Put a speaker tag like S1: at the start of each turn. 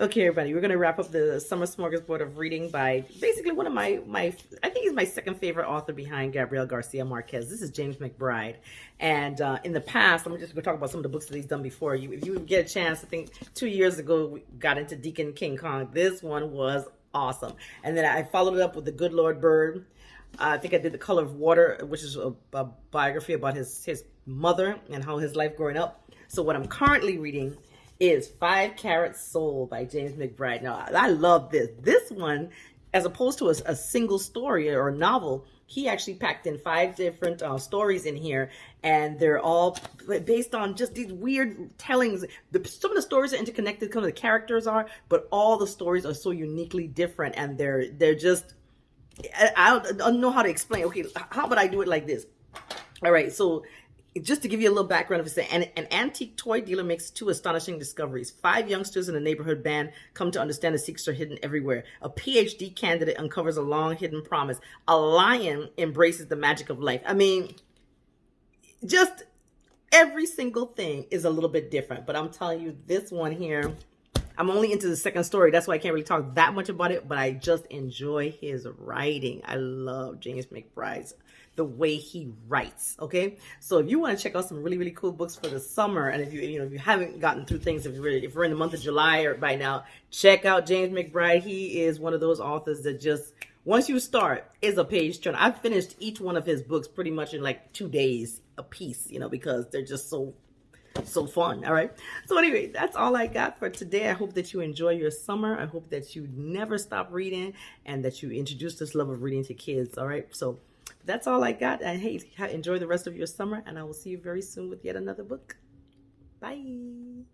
S1: Okay, everybody, we're gonna wrap up the summer smorgasbord of reading by basically one of my my I think he's my second favorite author behind Gabriel Garcia Marquez. This is James McBride, and uh, in the past, I'm just gonna talk about some of the books that he's done before. You, if you get a chance, I think two years ago we got into Deacon King Kong. This one was awesome, and then I followed it up with The Good Lord Bird. I think I did The Color of Water, which is a, a biography about his his mother and how his life growing up. So what I'm currently reading is Five Carat Soul by James McBride. Now, I love this. This one, as opposed to a, a single story or novel, he actually packed in five different uh, stories in here, and they're all based on just these weird tellings. The, some of the stories are interconnected, some of the characters are, but all the stories are so uniquely different, and they're they're just. I, I don't know how to explain. Okay, how about I do it like this? All right, so just to give you a little background of it, an, an antique toy dealer makes two astonishing discoveries. Five youngsters in a neighborhood band come to understand the secrets are hidden everywhere. A PhD candidate uncovers a long hidden promise. A lion embraces the magic of life. I mean, just every single thing is a little bit different. But I'm telling you, this one here, I'm only into the second story. That's why I can't really talk that much about it, but I just enjoy his writing. I love James McBride's the way he writes. Okay, so if you want to check out some really really cool books for the summer, and if you you know if you haven't gotten through things, if you're if we're in the month of July or by now, check out James McBride. He is one of those authors that just once you start is a page turn. I've finished each one of his books pretty much in like two days a piece, you know, because they're just so so fun all right so anyway that's all i got for today i hope that you enjoy your summer i hope that you never stop reading and that you introduce this love of reading to kids all right so that's all I got. And hey, enjoy the rest of your summer, and I will see you very soon with yet another book. Bye.